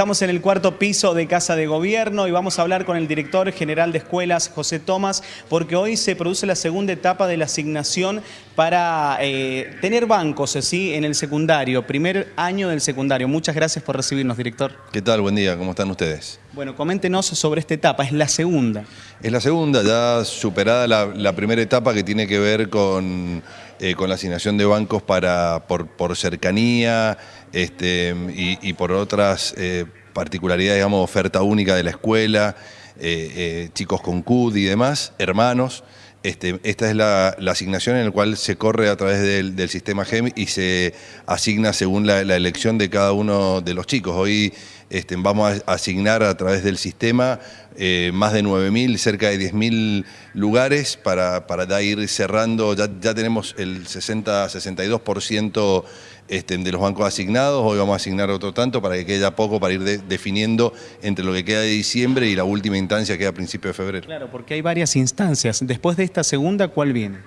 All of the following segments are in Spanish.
Estamos en el cuarto piso de Casa de Gobierno y vamos a hablar con el director general de escuelas, José Tomás, porque hoy se produce la segunda etapa de la asignación para eh, tener bancos ¿sí? en el secundario, primer año del secundario. Muchas gracias por recibirnos, director. ¿Qué tal? Buen día, ¿cómo están ustedes? Bueno, coméntenos sobre esta etapa, es la segunda. Es la segunda, ya superada la, primera etapa que tiene que ver con, eh, con la asignación de bancos para, por, por cercanía, este, y, por otras eh, particularidades, digamos, oferta única de la escuela, eh, eh, chicos con CUD y demás, hermanos. Este, esta es la, asignación en la cual se corre a través del, sistema GEM y se asigna según la, elección de cada uno de los chicos. Hoy este, vamos a asignar a través del sistema más de 9.000, cerca de 10.000 lugares para, para ir cerrando, ya, ya tenemos el 60-62% este, de los bancos asignados, hoy vamos a asignar otro tanto para que quede poco para ir definiendo entre lo que queda de diciembre y la última instancia que queda a principios de febrero. Claro, porque hay varias instancias. Después de esta segunda, ¿cuál viene?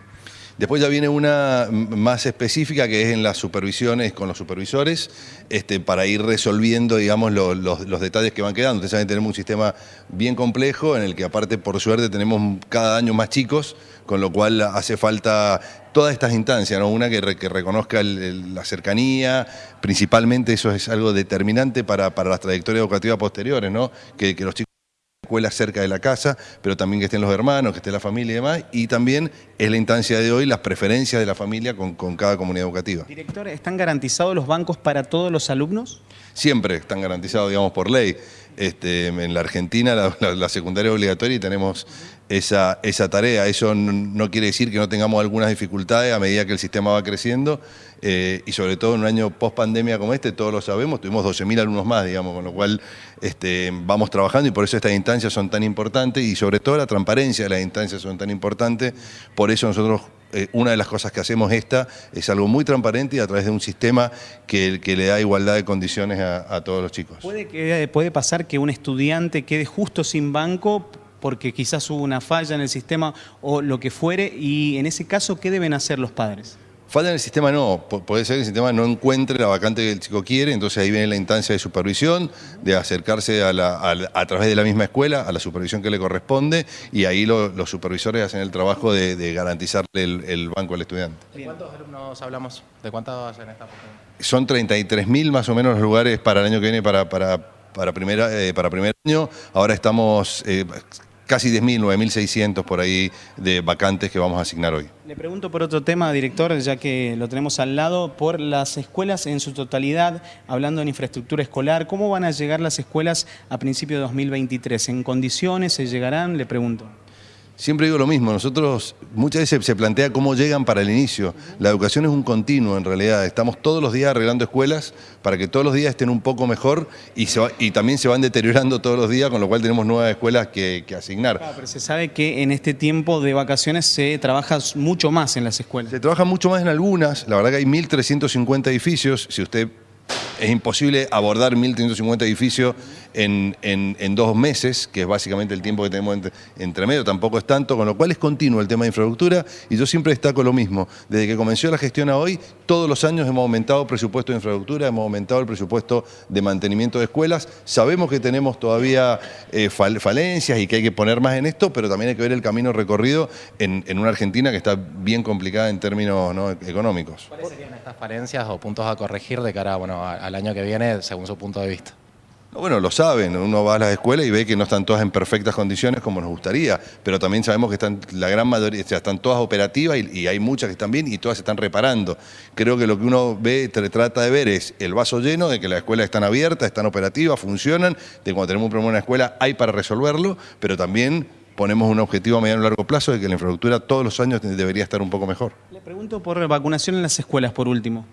Después ya viene una más específica que es en las supervisiones con los supervisores este, para ir resolviendo digamos, los, detalles que van quedando. Ustedes saben, tenemos un sistema bien complejo en el que aparte por suerte tenemos cada año más chicos, con lo cual hace falta todas estas instancias, ¿no? una que, reconozca la cercanía, principalmente eso es algo determinante para, para las trayectorias educativas posteriores, ¿no? que, que los chicos escuelas cerca de la casa, pero también que estén los hermanos, que esté la familia y demás, y también es la instancia de hoy las preferencias de la familia con, cada comunidad educativa. Director, ¿están garantizados los bancos para todos los alumnos? Siempre están garantizados, digamos, por ley. Este, en la Argentina la, secundaria es obligatoria y tenemos esa, esa tarea. Eso no, quiere decir que no tengamos algunas dificultades a medida que el sistema va creciendo eh, y sobre todo en un año post pandemia como este, todos lo sabemos, tuvimos 12.000 alumnos más, digamos, con lo cual este, vamos trabajando y por eso estas instancias son tan importantes y sobre todo la transparencia de las instancias son tan importantes. Por eso nosotros eh, una de las cosas que hacemos esta es algo muy transparente y a través de un sistema que, le da igualdad de condiciones a, todos los chicos. ¿Puede, que, ¿Puede pasar que un estudiante quede justo sin banco porque quizás hubo una falla en el sistema o lo que fuere y en ese caso, ¿qué deben hacer los padres? Falla en el sistema no, puede ser que el sistema no encuentre la vacante que el chico quiere, entonces ahí viene la instancia de supervisión, de acercarse a, través de la misma escuela, a la supervisión que le corresponde, y ahí los supervisores hacen el trabajo de, garantizarle el, banco al estudiante. ¿De cuántos alumnos hablamos? ¿De cuántos en esta Son 33.000 más o menos los lugares para el año que viene para, para, para, eh, para primer año, ahora estamos... Eh, casi 10.000, 9.600 por ahí de vacantes que vamos a asignar hoy. Le pregunto por otro tema, director, ya que lo tenemos al lado, por las escuelas en su totalidad, hablando en infraestructura escolar, ¿cómo van a llegar las escuelas a principios de 2023? ¿En condiciones se llegarán? Le pregunto. Siempre digo lo mismo, nosotros muchas veces se plantea cómo llegan para el inicio. La educación es un continuo en realidad, estamos todos los días arreglando escuelas para que todos los días estén un poco mejor y, y también se van deteriorando todos los días, con lo cual tenemos nuevas escuelas que, asignar. pero se sabe que en este tiempo de vacaciones se trabaja mucho más en las escuelas. Se trabaja mucho más en algunas, la verdad que hay 1.350 edificios, si usted es imposible abordar 1.350 edificios en, en, dos meses, que es básicamente el tiempo que tenemos entre, medio, tampoco es tanto, con lo cual es continuo el tema de infraestructura y yo siempre destaco lo mismo. Desde que comenzó la gestión a hoy, todos los años hemos aumentado el presupuesto de infraestructura, hemos aumentado el presupuesto de mantenimiento de escuelas. Sabemos que tenemos todavía eh, falencias y que hay que poner más en esto, pero también hay que ver el camino recorrido en, una Argentina que está bien complicada en términos económicos. ¿Cuáles serían estas falencias o puntos a corregir de cara bueno, al año que viene, según su punto de vista? Bueno, lo saben, uno va a las escuelas y ve que no están todas en perfectas condiciones como nos gustaría, pero también sabemos que están la gran mayoría, o sea, están todas operativas y, hay muchas que están bien y todas se están reparando. Creo que lo que uno ve, trata de ver es el vaso lleno de que las escuelas están abiertas, están operativas, funcionan, de cuando tenemos un problema en una escuela hay para resolverlo, pero también ponemos un objetivo a mediano y largo plazo de que la infraestructura todos los años debería estar un poco mejor. Le pregunto por vacunación en las escuelas, por último.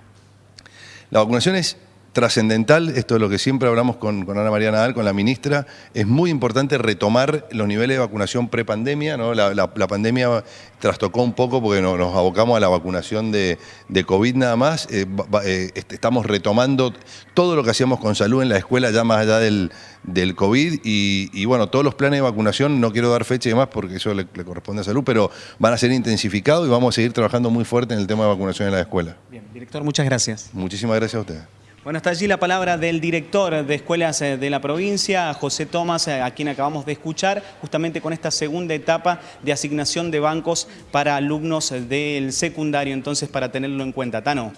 La vacunación es trascendental, esto es lo que siempre hablamos con, Ana María Nadal, con la ministra, es muy importante retomar los niveles de vacunación prepandemia, ¿no? la, pandemia trastocó un poco porque nos, abocamos a la vacunación de, COVID nada más, eh, eh, este, estamos retomando todo lo que hacíamos con salud en la escuela ya más allá del, COVID y, bueno, todos los planes de vacunación, no quiero dar fecha y demás porque eso le, le, corresponde a salud, pero van a ser intensificados y vamos a seguir trabajando muy fuerte en el tema de vacunación en la escuela. Bien, director, muchas gracias. Muchísimas gracias a ustedes. Bueno, está allí la palabra del director de escuelas eh, de la provincia, José Tomás, eh, a quien acabamos de escuchar, justamente con esta segunda etapa de asignación de bancos para alumnos del secundario, entonces para tenerlo en cuenta. Tano.